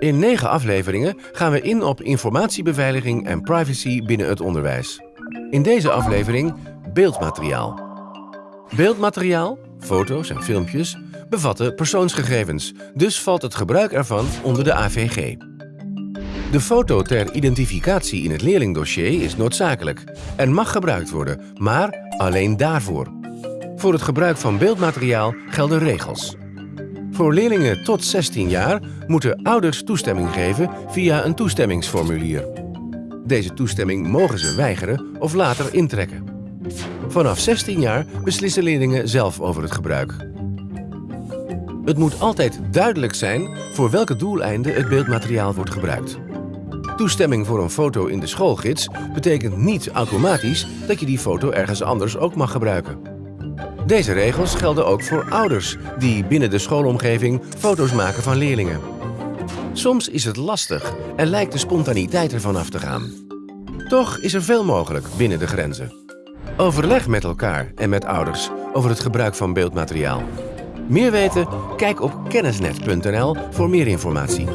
In negen afleveringen gaan we in op informatiebeveiliging en privacy binnen het onderwijs. In deze aflevering beeldmateriaal. Beeldmateriaal, foto's en filmpjes, bevatten persoonsgegevens, dus valt het gebruik ervan onder de AVG. De foto ter identificatie in het leerlingdossier is noodzakelijk en mag gebruikt worden, maar alleen daarvoor. Voor het gebruik van beeldmateriaal gelden regels. Voor leerlingen tot 16 jaar moeten ouders toestemming geven via een toestemmingsformulier. Deze toestemming mogen ze weigeren of later intrekken. Vanaf 16 jaar beslissen leerlingen zelf over het gebruik. Het moet altijd duidelijk zijn voor welke doeleinden het beeldmateriaal wordt gebruikt. Toestemming voor een foto in de schoolgids betekent niet automatisch dat je die foto ergens anders ook mag gebruiken. Deze regels gelden ook voor ouders die binnen de schoolomgeving foto's maken van leerlingen. Soms is het lastig en lijkt de spontaniteit ervan af te gaan. Toch is er veel mogelijk binnen de grenzen. Overleg met elkaar en met ouders over het gebruik van beeldmateriaal. Meer weten? Kijk op kennisnet.nl voor meer informatie.